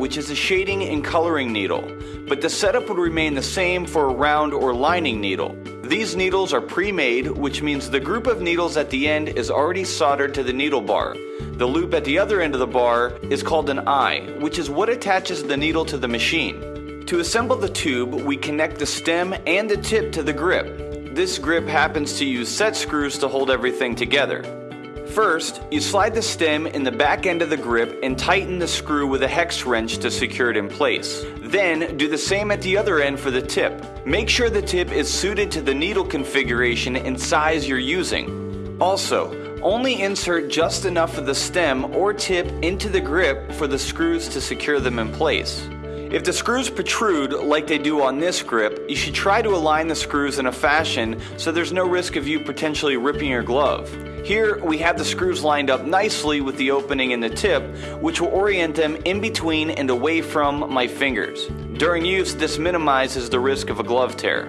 which is a shading and coloring needle, but the setup would remain the same for a round or lining needle. These needles are pre-made, which means the group of needles at the end is already soldered to the needle bar. The loop at the other end of the bar is called an eye, which is what attaches the needle to the machine. To assemble the tube, we connect the stem and the tip to the grip. This grip happens to use set screws to hold everything together. First, you slide the stem in the back end of the grip and tighten the screw with a hex wrench to secure it in place. Then, do the same at the other end for the tip. Make sure the tip is suited to the needle configuration and size you're using. Also, only insert just enough of the stem or tip into the grip for the screws to secure them in place. If the screws protrude like they do on this grip, you should try to align the screws in a fashion so there's no risk of you potentially ripping your glove. Here we have the screws lined up nicely with the opening in the tip, which will orient them in between and away from my fingers. During use, this minimizes the risk of a glove tear.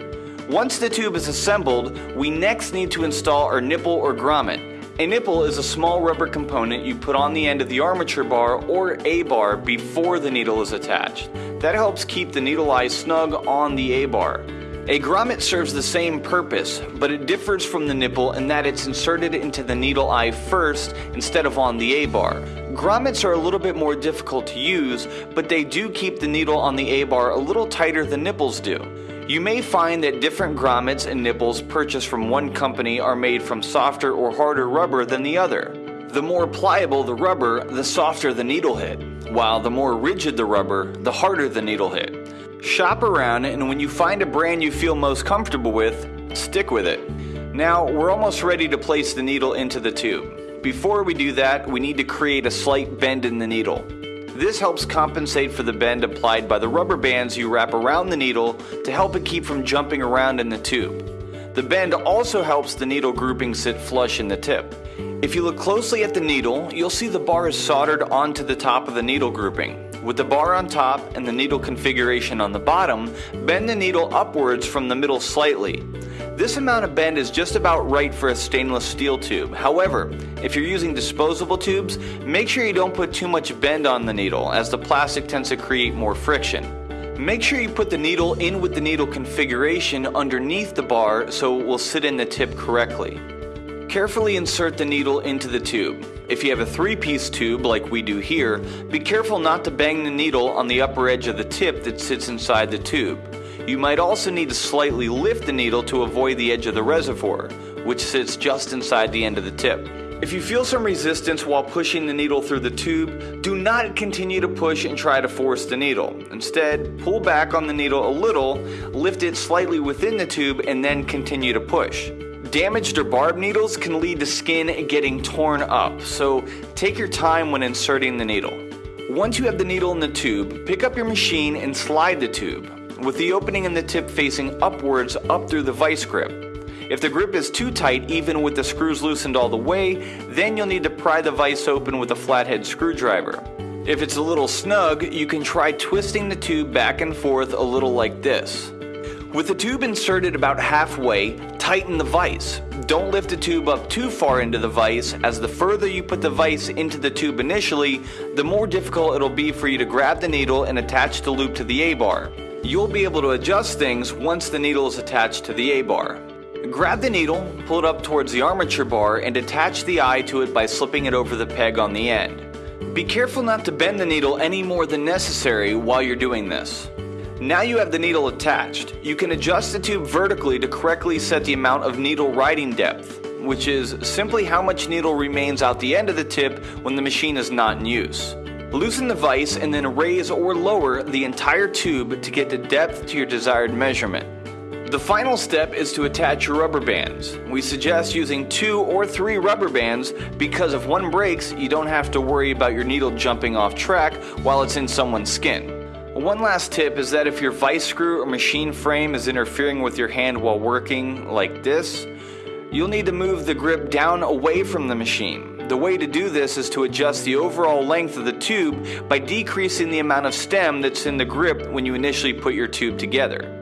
Once the tube is assembled, we next need to install our nipple or grommet. A nipple is a small rubber component you put on the end of the armature bar or A-bar before the needle is attached. That helps keep the needle eye snug on the A-bar. A grommet serves the same purpose, but it differs from the nipple in that it's inserted into the needle eye first instead of on the A-bar. Grommets are a little bit more difficult to use, but they do keep the needle on the A-bar a little tighter than nipples do. You may find that different grommets and nipples purchased from one company are made from softer or harder rubber than the other. The more pliable the rubber, the softer the needle head, while the more rigid the rubber, the harder the needle head. Shop around, and when you find a brand you feel most comfortable with, stick with it. Now, we're almost ready to place the needle into the tube. Before we do that, we need to create a slight bend in the needle. This helps compensate for the bend applied by the rubber bands you wrap around the needle to help it keep from jumping around in the tube. The bend also helps the needle grouping sit flush in the tip. If you look closely at the needle, you'll see the bar is soldered onto the top of the needle grouping. With the bar on top and the needle configuration on the bottom, bend the needle upwards from the middle slightly. This amount of bend is just about right for a stainless steel tube. However, if you're using disposable tubes, make sure you don't put too much bend on the needle as the plastic tends to create more friction. Make sure you put the needle in with the needle configuration underneath the bar so it will sit in the tip correctly. Carefully insert the needle into the tube. If you have a three-piece tube like we do here, be careful not to bang the needle on the upper edge of the tip that sits inside the tube. You might also need to slightly lift the needle to avoid the edge of the reservoir, which sits just inside the end of the tip. If you feel some resistance while pushing the needle through the tube, do not continue to push and try to force the needle. Instead, pull back on the needle a little, lift it slightly within the tube, and then continue to push. Damaged or barbed needles can lead to skin getting torn up, so take your time when inserting the needle. Once you have the needle in the tube, pick up your machine and slide the tube, with the opening in the tip facing upwards up through the vice grip. If the grip is too tight, even with the screws loosened all the way, then you'll need to pry the vise open with a flathead screwdriver. If it's a little snug, you can try twisting the tube back and forth a little like this. With the tube inserted about halfway, tighten the vise. Don't lift the tube up too far into the vise, as the further you put the vise into the tube initially, the more difficult it'll be for you to grab the needle and attach the loop to the A-bar. You'll be able to adjust things once the needle is attached to the A-bar. Grab the needle, pull it up towards the armature bar, and attach the eye to it by slipping it over the peg on the end. Be careful not to bend the needle any more than necessary while you're doing this. Now you have the needle attached. You can adjust the tube vertically to correctly set the amount of needle riding depth, which is simply how much needle remains out the end of the tip when the machine is not in use. Loosen the vise and then raise or lower the entire tube to get the depth to your desired measurement. The final step is to attach your rubber bands. We suggest using two or three rubber bands because if one breaks, you don't have to worry about your needle jumping off track while it's in someone's skin. One last tip is that if your vice screw or machine frame is interfering with your hand while working like this, you'll need to move the grip down away from the machine. The way to do this is to adjust the overall length of the tube by decreasing the amount of stem that's in the grip when you initially put your tube together.